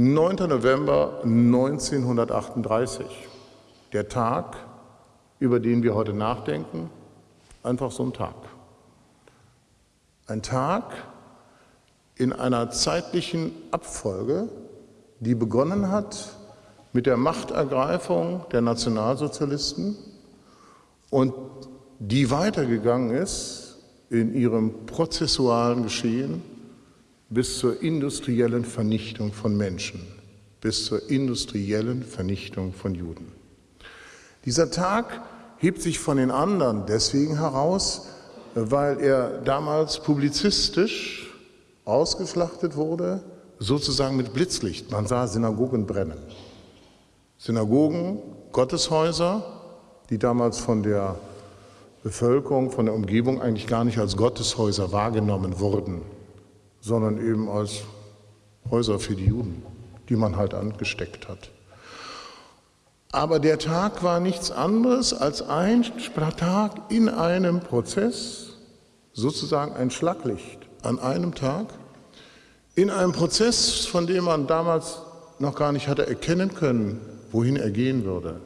9. November 1938, der Tag, über den wir heute nachdenken, einfach so ein Tag. Ein Tag in einer zeitlichen Abfolge, die begonnen hat mit der Machtergreifung der Nationalsozialisten und die weitergegangen ist in ihrem prozessualen Geschehen bis zur industriellen Vernichtung von Menschen, bis zur industriellen Vernichtung von Juden. Dieser Tag hebt sich von den anderen deswegen heraus, weil er damals publizistisch ausgeschlachtet wurde, sozusagen mit Blitzlicht. Man sah Synagogen brennen. Synagogen, Gotteshäuser, die damals von der Bevölkerung, von der Umgebung eigentlich gar nicht als Gotteshäuser wahrgenommen wurden, sondern eben als Häuser für die Juden, die man halt angesteckt hat. Aber der Tag war nichts anderes als ein Tag in einem Prozess, sozusagen ein Schlaglicht an einem Tag, in einem Prozess, von dem man damals noch gar nicht hatte erkennen können, wohin er gehen würde.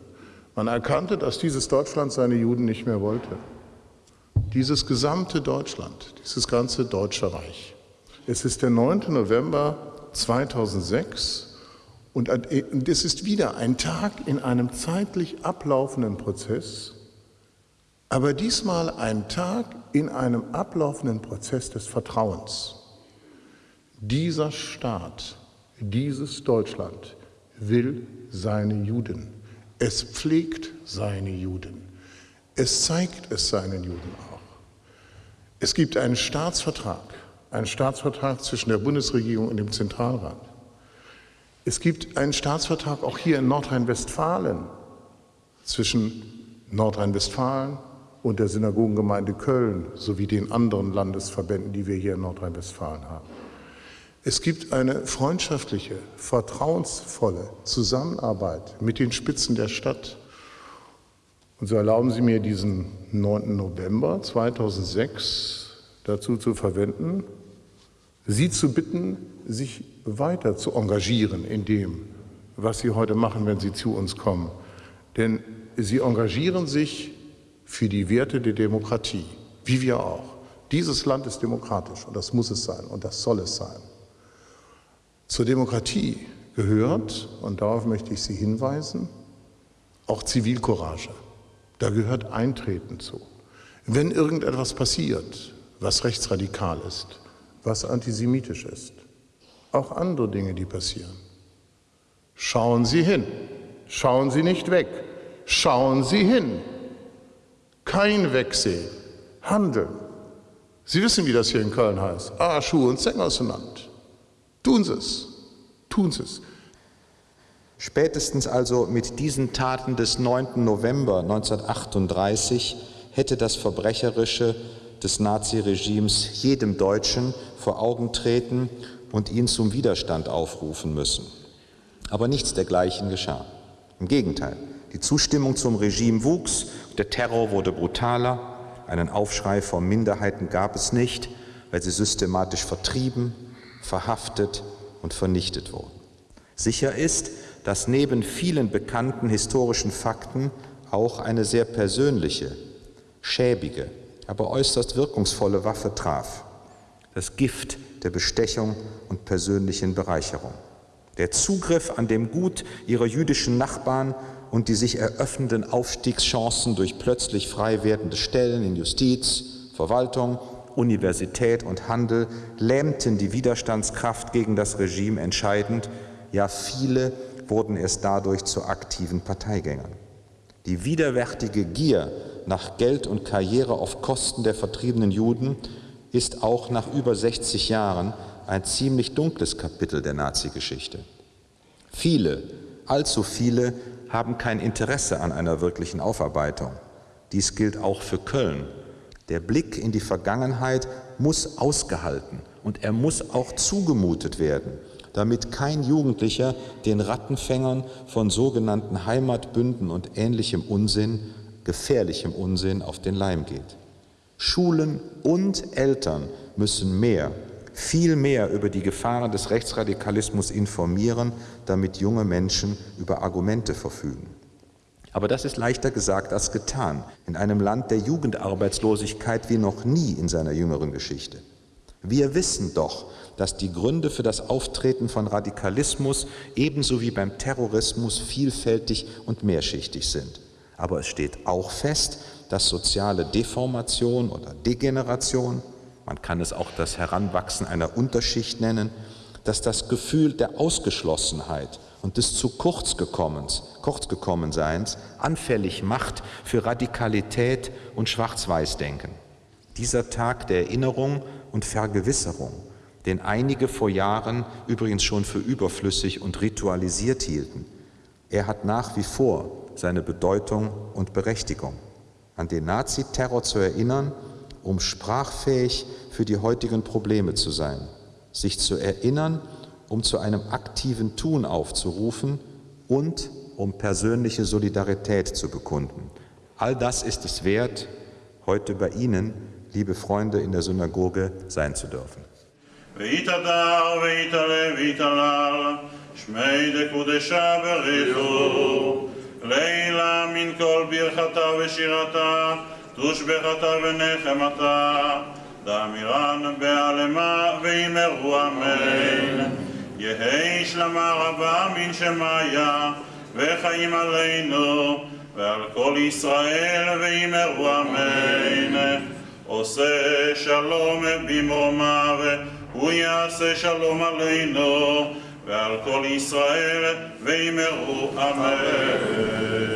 Man erkannte, dass dieses Deutschland seine Juden nicht mehr wollte. Dieses gesamte Deutschland, dieses ganze Deutsche Reich. Es ist der 9. November 2006 und es ist wieder ein Tag in einem zeitlich ablaufenden Prozess, aber diesmal ein Tag in einem ablaufenden Prozess des Vertrauens. Dieser Staat, dieses Deutschland will seine Juden. Es pflegt seine Juden. Es zeigt es seinen Juden auch. Es gibt einen Staatsvertrag, einen Staatsvertrag zwischen der Bundesregierung und dem Zentralrat. Es gibt einen Staatsvertrag auch hier in Nordrhein-Westfalen zwischen Nordrhein-Westfalen und der Synagogengemeinde Köln sowie den anderen Landesverbänden, die wir hier in Nordrhein-Westfalen haben. Es gibt eine freundschaftliche, vertrauensvolle Zusammenarbeit mit den Spitzen der Stadt. Und so erlauben Sie mir diesen 9. November 2006 dazu zu verwenden, Sie zu bitten, sich weiter zu engagieren in dem, was Sie heute machen, wenn Sie zu uns kommen. Denn Sie engagieren sich für die Werte der Demokratie, wie wir auch. Dieses Land ist demokratisch und das muss es sein und das soll es sein. Zur Demokratie gehört, und darauf möchte ich Sie hinweisen, auch Zivilcourage. Da gehört Eintreten zu. Wenn irgendetwas passiert, was rechtsradikal ist, was antisemitisch ist, auch andere Dinge, die passieren. Schauen Sie hin, schauen Sie nicht weg, schauen Sie hin. Kein Wegsehen, handeln. Sie wissen, wie das hier in Köln heißt. Ah, Schuhe und Sänger auseinander. Tun Sie es, tun Sie es. Spätestens also mit diesen Taten des 9. November 1938 hätte das Verbrecherische des Naziregimes jedem Deutschen vor Augen treten und ihn zum Widerstand aufrufen müssen. Aber nichts dergleichen geschah. Im Gegenteil, die Zustimmung zum Regime wuchs, der Terror wurde brutaler, einen Aufschrei vor Minderheiten gab es nicht, weil sie systematisch vertrieben, verhaftet und vernichtet wurden. Sicher ist, dass neben vielen bekannten historischen Fakten auch eine sehr persönliche, schäbige, aber äußerst wirkungsvolle Waffe traf. Das Gift der Bestechung und persönlichen Bereicherung. Der Zugriff an dem Gut ihrer jüdischen Nachbarn und die sich eröffnenden Aufstiegschancen durch plötzlich frei werdende Stellen in Justiz, Verwaltung, Universität und Handel lähmten die Widerstandskraft gegen das Regime entscheidend, ja viele wurden erst dadurch zu aktiven Parteigängern. Die widerwärtige Gier nach Geld und Karriere auf Kosten der vertriebenen Juden ist auch nach über 60 Jahren ein ziemlich dunkles Kapitel der Nazi-Geschichte. Viele, allzu viele, haben kein Interesse an einer wirklichen Aufarbeitung. Dies gilt auch für Köln. Der Blick in die Vergangenheit muss ausgehalten und er muss auch zugemutet werden, damit kein Jugendlicher den Rattenfängern von sogenannten Heimatbünden und ähnlichem Unsinn, gefährlichem Unsinn auf den Leim geht. Schulen und Eltern müssen mehr, viel mehr über die Gefahren des Rechtsradikalismus informieren, damit junge Menschen über Argumente verfügen. Aber das ist leichter gesagt als getan in einem Land der Jugendarbeitslosigkeit wie noch nie in seiner jüngeren Geschichte. Wir wissen doch, dass die Gründe für das Auftreten von Radikalismus ebenso wie beim Terrorismus vielfältig und mehrschichtig sind. Aber es steht auch fest, dass soziale Deformation oder Degeneration, man kann es auch das Heranwachsen einer Unterschicht nennen, dass das Gefühl der Ausgeschlossenheit und des zu kurz kurzgekommenseins anfällig macht für Radikalität und Schwarz-Weiß-Denken. Dieser Tag der Erinnerung und Vergewisserung, den einige vor Jahren übrigens schon für überflüssig und ritualisiert hielten, er hat nach wie vor seine Bedeutung und Berechtigung. An den Naziterror zu erinnern, um sprachfähig für die heutigen Probleme zu sein. Sich zu erinnern, um zu einem aktiven Tun aufzurufen und um persönliche Solidarität zu bekunden. All das ist es wert, heute bei Ihnen, liebe Freunde in der Synagoge, sein zu dürfen. Vitadar, vitale, vitalal, schmeide kudesha berizu, לילה מן כל ברכתה ושירתה, תושבחתה ונחמתה, דאמירן בעלמה ואמרו אמן. יהי שלמה רבה מן שמיה, וחיים עלינו, ועל כל ישראל ואמרו אמן. עושה שלום במרומיו, הוא יעשה שלום עלינו ועל כל ישראל ואמרו אמן.